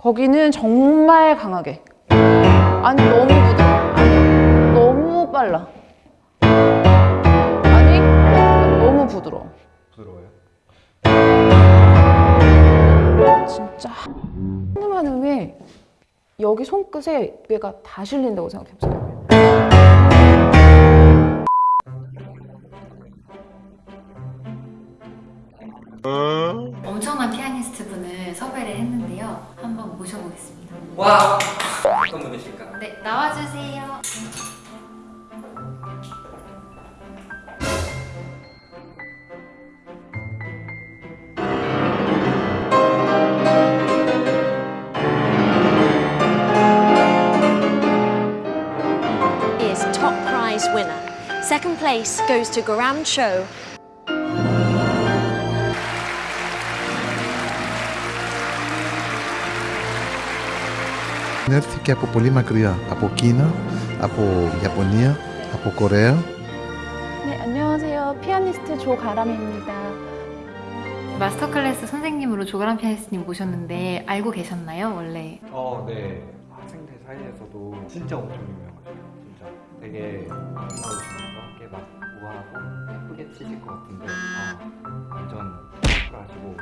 거기는 정말 강하게. 아니 너무 부드러. 아니 너무 빨라. 아니 너무 부드러워. 부드러워요? 진짜 한음한 음에 여기 손끝에 뇌가 다 실린다고 생각해보세요. 엄청난 분을 섭외를 했는데요. 한번 모셔보겠습니다. 와! 어떤 분이실까? 네, 나와주세요. is top prize winner. Second place goes to Garam Cho. Έρθηκε από πολύ μακριά, από Κίνα, από Ιαπωνία, από Κορέα. 네 안녕하세요. 피아니스트 조가람입니다. 마스터 클래스 선생님으로 조가람 피아니스트님 모셨는데 알고 계셨나요, 원래? 어, 네. 학생들 사이에서도 진짜 엄청 유명하죠. 진짜. 되게 나오시면서 함께 막 우아하고 예쁘게 치실 것 같은데 아, 완전 컬하시고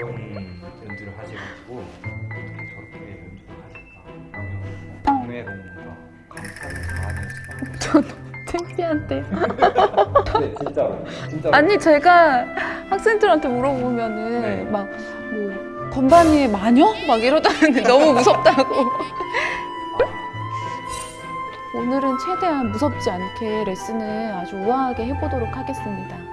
좋은 연주를 하셔가지고 어떻게 저렇게 연주를 하실까 하면 꿈에 너무 뭔가 감탄을 많이 했어요. 창피한데. 네, 진짜로. 진짜로. 아니 제가 학생들한테 물어보면은 네. 막뭐 건반이 마녀? 막 이러다는데 너무 무섭다고. 오늘은 최대한 무섭지 않게 레슨을 아주 우아하게 해보도록 하겠습니다.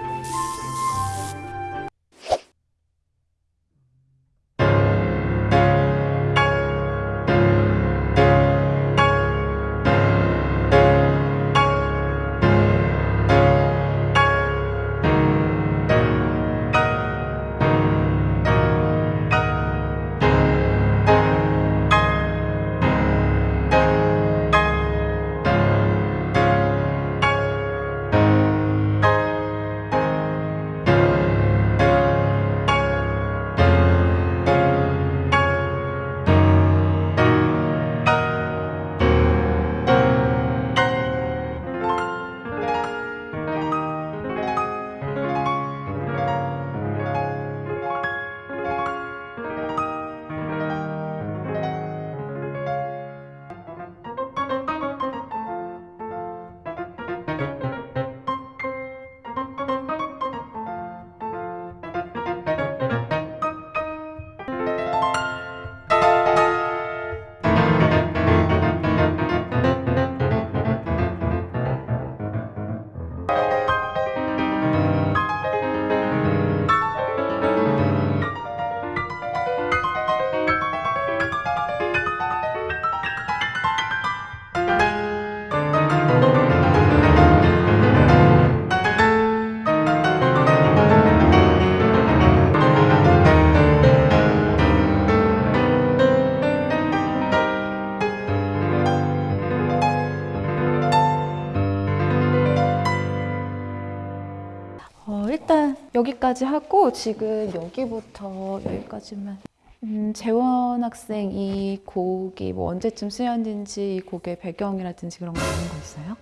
여기까지 하고 지금 여기부터 여기까지만 음, 재원 학생 이 곡이 뭐 언제쯤 수연된지 이 곡의 배경이라든지 그런 거 아는 거 있어요?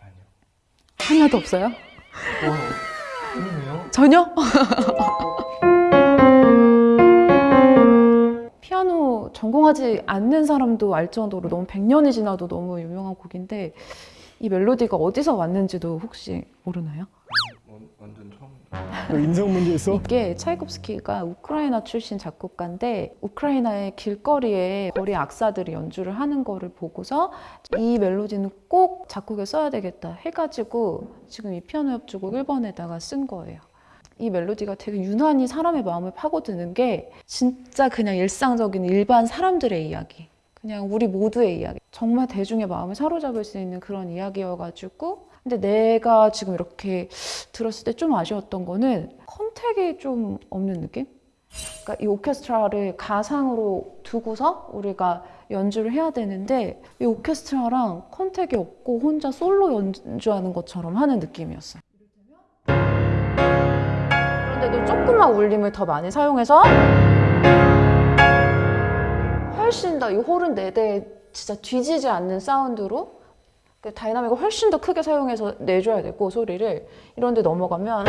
아니요. 하나도 없어요? 와, 그러네요. 전혀? 피아노 전공하지 않는 사람도 알 정도로 너무 100년이 지나도 너무 유명한 곡인데 이 멜로디가 어디서 왔는지도 혹시 모르나요? 완- 완전. 인성 문제 있어? 이게 차이콥스키가 우크라이나 출신 작곡가인데 우크라이나의 길거리에 거리 악사들이 연주를 하는 거를 보고서 이 멜로디는 꼭 작곡에 써야 되겠다 해가지고 지금 이 피아노 협주곡 1번에다가 쓴 거예요. 이 멜로디가 되게 유난히 사람의 마음을 파고드는 게 진짜 그냥 일상적인 일반 사람들의 이야기. 그냥 우리 모두의 이야기. 정말 대중의 마음을 사로잡을 수 있는 그런 이야기여가지고 근데 내가 지금 이렇게 들었을 때 좀 아쉬웠던 거는 컨택이 좀 없는 느낌? 그러니까 이 오케스트라를 가상으로 두고서 우리가 연주를 해야 되는데 이 오케스트라랑 컨택이 없고 혼자 솔로 연주하는 것처럼 하는 느낌이었어요. 그런데도 조금만 울림을 더 많이 사용해서 훨씬 더 이 홀은 4대 진짜 뒤지지 않는 사운드로 그 다이나믹을 훨씬 더 크게 사용해서 내줘야 되고 소리를 이런 데 넘어가면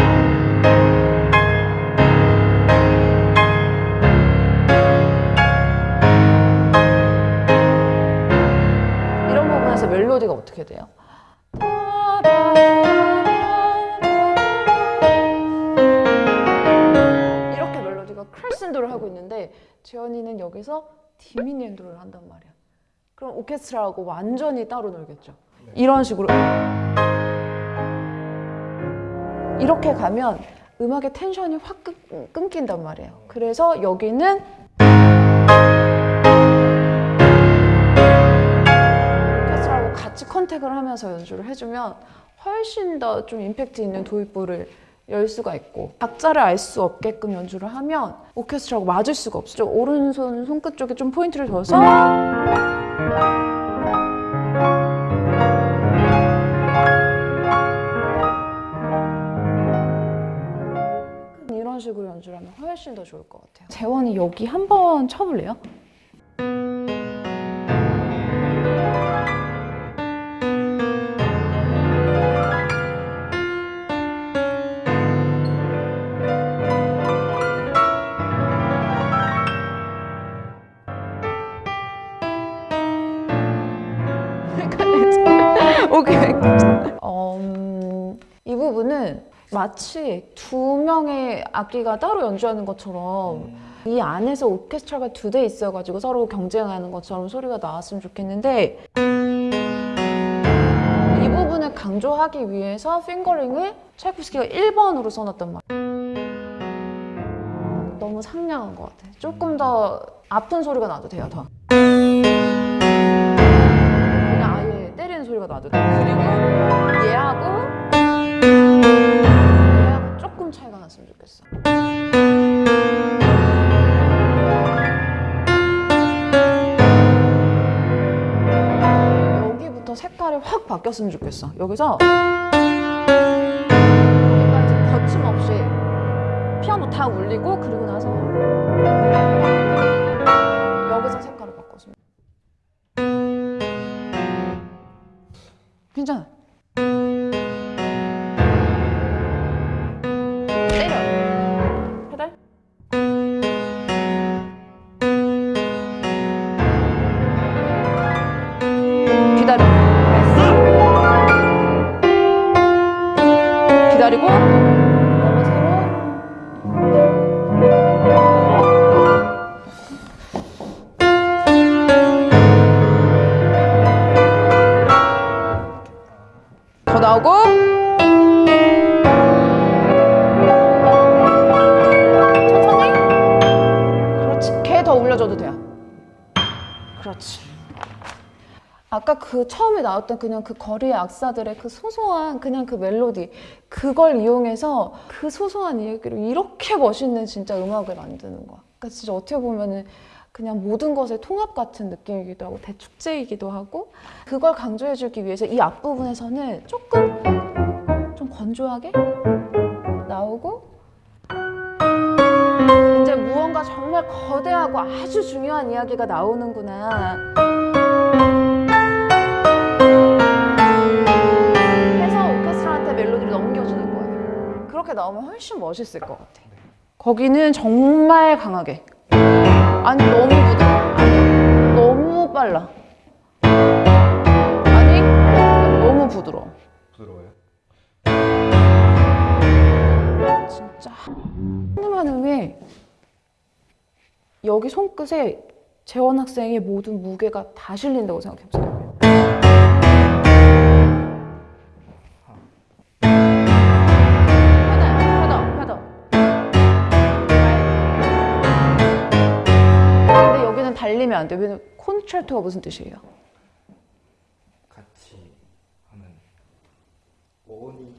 이런 부분에서 멜로디가 어떻게 돼요? 이렇게 멜로디가 크레센도를 하고 있는데 재현이는 여기서 디미니엔도를 한단 말이야. 그럼 오케스트라하고 완전히 따로 놀겠죠. 이런 식으로 이렇게 가면 음악의 텐션이 확 끊, 끊긴단 말이에요. 그래서 여기는 오케스트라하고 같이 컨택을 하면서 연주를 해주면 훨씬 더 좀 임팩트 있는 도입부를 열 수가 있고 박자를 알 수 없게끔 연주를 하면 오케스트라하고 맞을 수가 없죠. 오른손 손끝 쪽에 좀 포인트를 줘서 이런 식으로 연주를 하면 훨씬 더 좋을 것 같아요. 재원이 여기 한번 쳐볼래요? 마치 두 명의 악기가 따로 연주하는 것처럼 이 안에서 오케스트라가 두 대 있어가지고 서로 경쟁하는 것처럼 소리가 나왔으면 좋겠는데 이 부분을 강조하기 위해서 핑거링을 차이코스키가 1번으로 써놨단 말이야. 너무 상냥한 것 같아. 조금 더 아픈 소리가 나도 돼요, 더. 그냥 아예 때리는 소리가 나도 돼. 그리고 얘하고 차이가 났으면 좋겠어. 여기부터 색깔이 확 바뀌었으면 좋겠어. 여기서 여기까지 거침없이 피아노 다 울리고 그리고 나서 여기서 색깔을 바꿨으면 괜찮아. 나오고. 천천히. 그렇지. 걔 더 올려줘도 돼요. 그렇지. 아까 그 처음에 나왔던 그냥 그 거리의 악사들의 그 소소한 그냥 그 멜로디 그걸 이용해서 그 소소한 이야기로 이렇게 멋있는 진짜 음악을 만드는 거야. 그러니까 진짜 어떻게 보면은 그냥 모든 것의 통합 같은 느낌이기도 하고 대축제이기도 하고 그걸 강조해주기 위해서 이 앞부분에서는 조금 좀 건조하게 나오고 이제 무언가 정말 거대하고 아주 중요한 이야기가 나오는구나. 해서 오케스트라한테 멜로디를 넘겨주는 거예요. 그렇게 나오면 훨씬 멋있을 것 같아. 거기는 정말 강하게 아니 너무 부드러워 아니 너무 빨라 아니 너무 부드러워 부드러워요? 진짜 한음한 음에 여기 손끝에 재원 학생의 모든 무게가 다 실린다고 생각해보세요. 달리면 안 돼. 왜냐면 콘트라토가 무슨 뜻이에요? 같이 하는 오니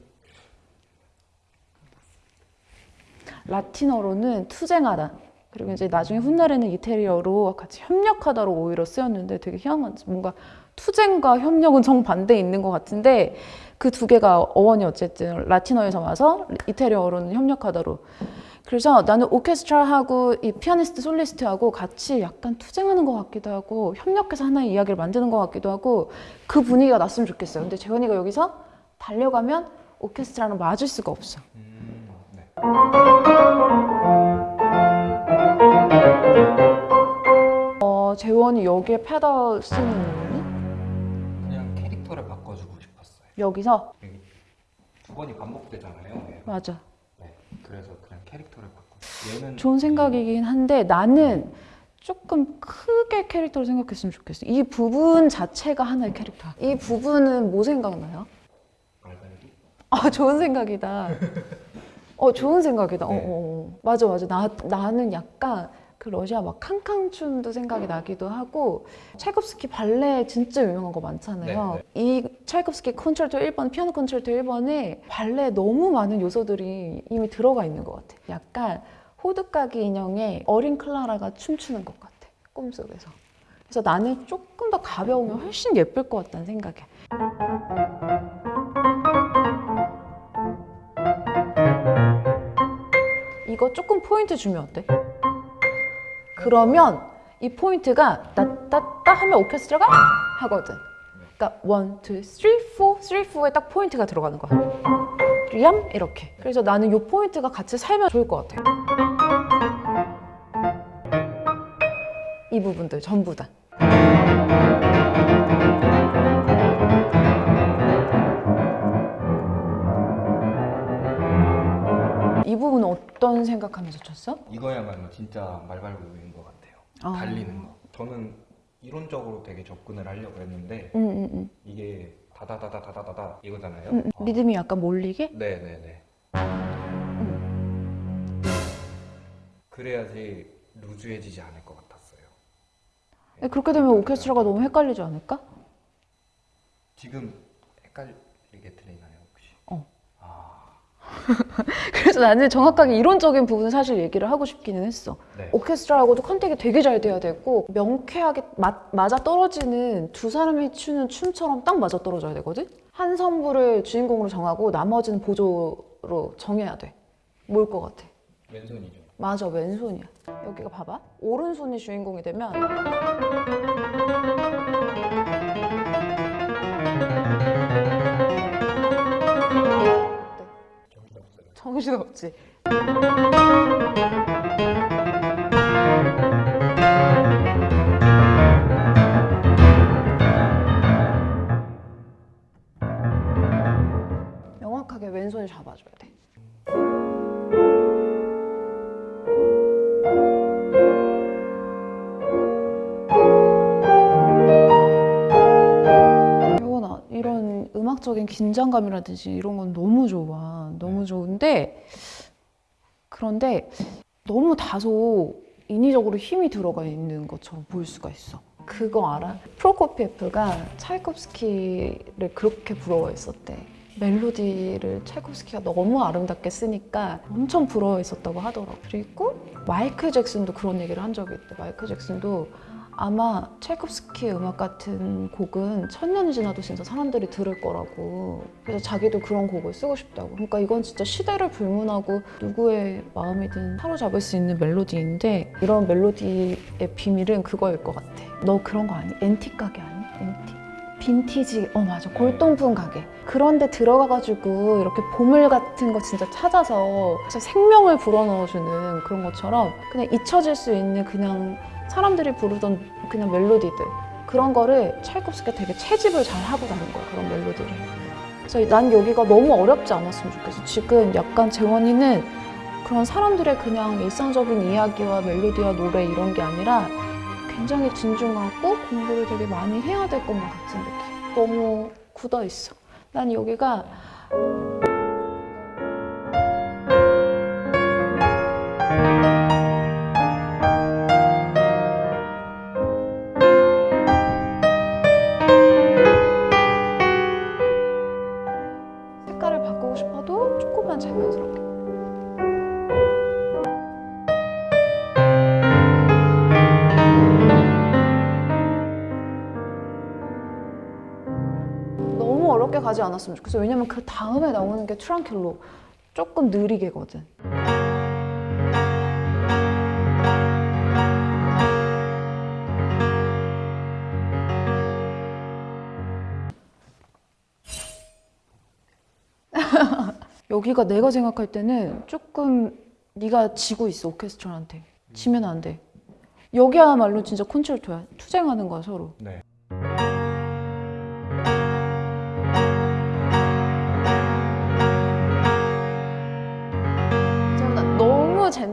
라틴어로는 투쟁하다. 그리고 이제 나중에 훗날에는 이태리어로 같이 협력하다로 오히려 쓰였는데 되게 희한한 뭔가 투쟁과 협력은 정반대에 있는 것 같은데 그 두 개가 어원이 어쨌든 라틴어에서 와서 이태리어로는 협력하다로 그래서 나는 오케스트라하고 이 피아니스트 솔리스트하고 같이 약간 투쟁하는 것 같기도 하고 협력해서 하나의 이야기를 만드는 것 같기도 하고 그 분위기가 났으면 좋겠어요. 근데 재원이가 여기서 달려가면 오케스트라랑 맞을 수가 없어. 음, 네. 어, 재원이 여기에 페달 쓰는 이유는 그냥 캐릭터를 바꿔주고 싶었어요. 여기서 여기 두 번이 반복되잖아요. 네. 맞아. 네. 그래서 그냥 캐릭터를 바꿔. 얘는 좋은 생각이긴 한데 나는 조금 크게 캐릭터를 생각했으면 좋겠어. 이 부분 자체가 하나의 캐릭터야. 이 부분은 뭐 생각나요? 아 좋은 생각이다. 어 좋은 생각이다. 어, 네. 어, 어. 맞아 맞아. 나 나는 약간 그 러시아 막 캉캉 춤도 생각이 나기도 하고 차이콥스키 발레 진짜 유명한 거 많잖아요. 네, 이 차이콥스키 콘체르토 1번, 피아노 콘체르토 1번에 발레 너무 많은 요소들이 이미 들어가 있는 것 같아. 약간 호두까기 인형에 어린 클라라가 춤추는 것 같아. 꿈속에서. 그래서 나는 조금 더 가벼우면 훨씬 예쁠 것 같다는 생각에. 이거 조금 포인트 주면 어때? 그러면 이 포인트가 따따따 하면 오케스트라가 하거든. 그러니까 원, 투, 쓰리, 포, 쓰리, 포에 딱 포인트가 들어가는 거야. 리암 이렇게. 그래서 나는 이 포인트가 같이 살면 좋을 것 같아. 이 부분들 전부 다. 어떤 생각하면서 쳤어? 이거야말로 진짜 말발굽인 것 같아요. 아. 달리는 거. 저는 이론적으로 되게 접근을 하려고 했는데 응, 응, 응. 이게 다다다다다다다 이거잖아요. 응, 응. 어. 리듬이 약간 몰리게? 네네네. 그래야지 루즈해지지 않을 것 같았어요. 네, 그렇게 되면 오케스트라가 너무 헷갈리지 않을까? 지금 헷갈리게 들리나요 혹시? 어. 아, 그래서 나는 정확하게 이론적인 부분을 사실 얘기를 하고 싶기는 했어. 네. 오케스트라하고도 컨택이 되게 잘 돼야 되고 명쾌하게 맞, 맞아 떨어지는 두 사람이 추는 춤처럼 딱 맞아 떨어져야 되거든. 한 선부를 주인공으로 정하고 나머지는 보조로 정해야 돼. 뭘 것 같아? 왼손이죠. 맞아 왼손이야. 여기가 봐봐. 오른손이 주인공이 되면 정신 없어요. 정신 없지. 명확하게 왼손을 잡아줘야 돼. 음악적인 긴장감이라든지 이런 건 너무 좋아. 너무 좋은데, 그런데 너무 다소 인위적으로 힘이 들어가 있는 것처럼 보일 수가 있어. 그거 알아? 프로코피에프가 차이콥스키를 그렇게 부러워했었대. 멜로디를 차이콥스키가 너무 아름답게 쓰니까 엄청 부러워했었다고 하더라고. 그리고 마이클 잭슨도 그런 얘기를 한 적이 있대. 마이클 잭슨도 아마 차이콥스키 음악 같은 곡은 천년이 지나도 진짜 사람들이 들을 거라고. 그래서 자기도 그런 곡을 쓰고 싶다고. 그러니까 이건 진짜 시대를 불문하고 누구의 마음이든 사로잡을 수 있는 멜로디인데 이런 멜로디의 비밀은 그거일 것 같아. 너 그런 거 아니? 앤틱 가게 아니? 앤틱? 빈티지, 어 맞아, 골동품 가게. 그런데 들어가가지고 이렇게 보물 같은 거 진짜 찾아서 진짜 생명을 불어넣어주는 그런 것처럼 그냥 잊혀질 수 있는 그냥 사람들이 부르던 그냥 멜로디들 그런 거를 찰콥스키가 되게 채집을 잘 하고 다는 거야 그런 멜로디를. 그래서 난 여기가 너무 어렵지 않았으면 좋겠어. 지금 약간 재원이는 그런 사람들의 그냥 일상적인 이야기와 멜로디와 노래 이런 게 아니라 굉장히 진중하고 공부를 되게 많이 해야 될 것만 같은 느낌. 너무 굳어 있어. 난 여기가 않았으면 좋겠어 왜냐면 그 다음에 나오는 게 트랑킬로 조금 느리게거든. 여기가 내가 생각할 때는 조금 네가 지고 있어 오케스트라한테. 지면 안돼. 여기야말로 진짜 콘체르토야. 투쟁하는 거야 서로. 네.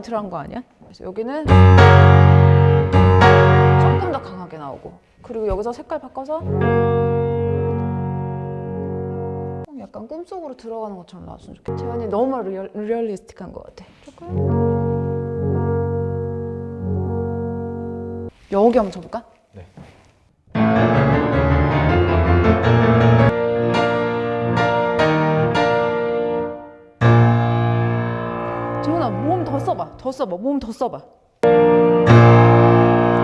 너무 젠틀한 거 아니야? 그래서 여기는 조금 더 강하게 나오고 그리고 여기서 색깔 바꿔서 어, 약간 꿈속으로 들어가는 것처럼 나왔으면 좋겠다 재훈이 너무 real, realistic한 것 같아 조금 여기 한번 쳐볼까? 네. 써봐. 더 써봐. 몸 더 써봐.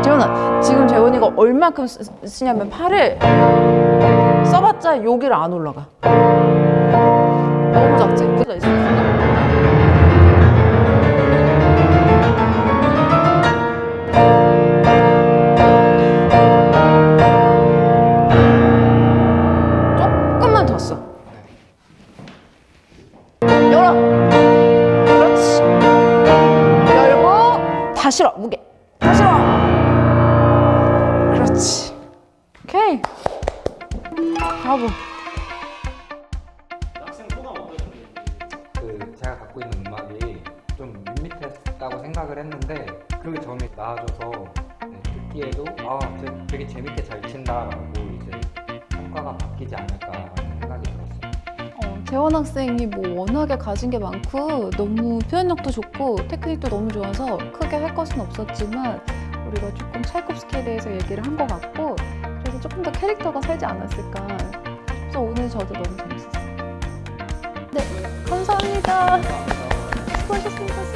재훈아 지금 재훈이가 얼만큼 쓰, 쓰냐면 팔을 써봤자 여기를 안 올라가. 너무 작지? 있어 조 그 제가 갖고 있는 음악이 좀 밋밋했다고 생각을 했는데 그게 점이 나아져서 네, 듣기에도 아 되- 되게 재밌게 잘 친다라고 이제 평가가 바뀌지 않을까 생각이 들었어요. 어, 재원 학생이 뭐 워낙에 가진 게 많고 너무 표현력도 좋고 테크닉도 너무 좋아서 크게 할 것은 없었지만 우리가 조금 찰콥스키에 대해서 얘기를 한 것 같고 그래서 조금 더 캐릭터가 살지 않았을까 그래서 오늘 저도 너무 재밌었어요 네 감사합니다. 수고하셨습니다